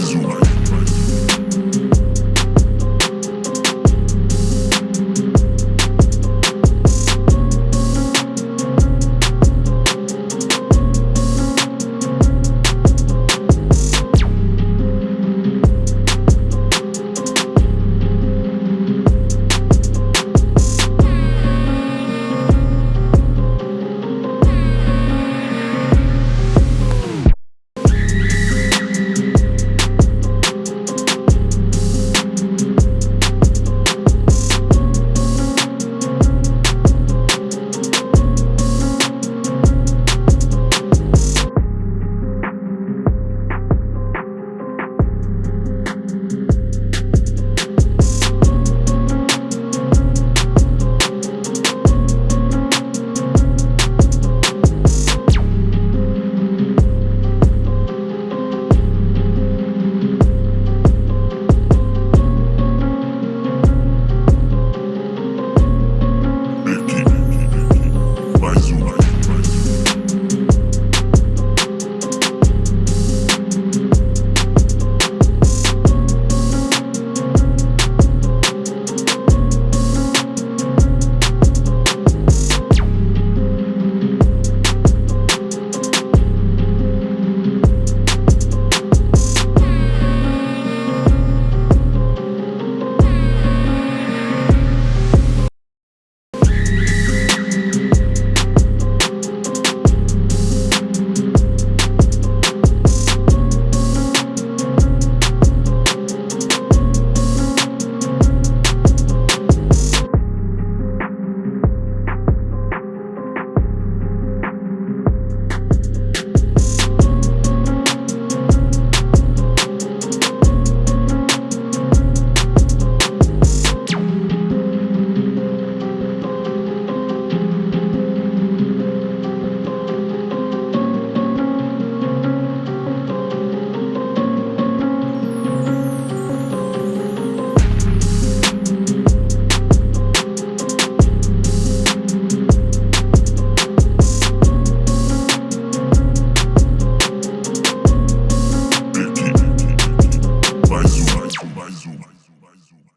crazy.